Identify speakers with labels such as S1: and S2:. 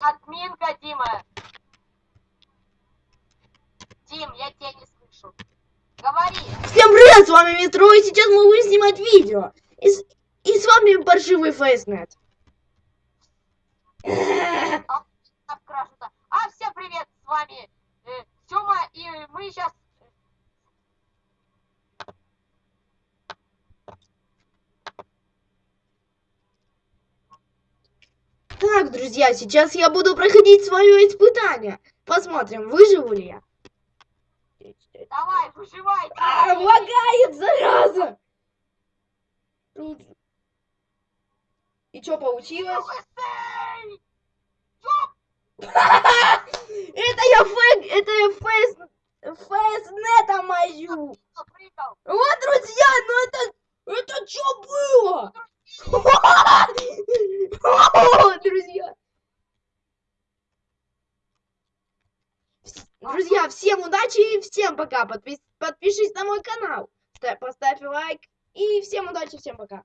S1: Админка, Дима. Дим, я тебя не слышу. Говори.
S2: Всем привет, с вами Метро, и сейчас мы будем снимать видео. И и с вами паршивый фейснет.
S1: Так красота. А, всем привет, с вами э, Тёма, и мы сейчас...
S2: Так, друзья, сейчас я буду проходить свое испытание. Посмотрим, выживу ли я.
S1: Давай, выживай.
S2: А, лагает, зараза! Тут- И что получилось? Это я фейк, это я фейс, фейснета мою. Вот, друзья, ну это, это что было? Друзья, всем удачи и всем пока. Подпис- Подпишись на мой канал. Ста- Поставь лайк. И всем удачи, всем пока.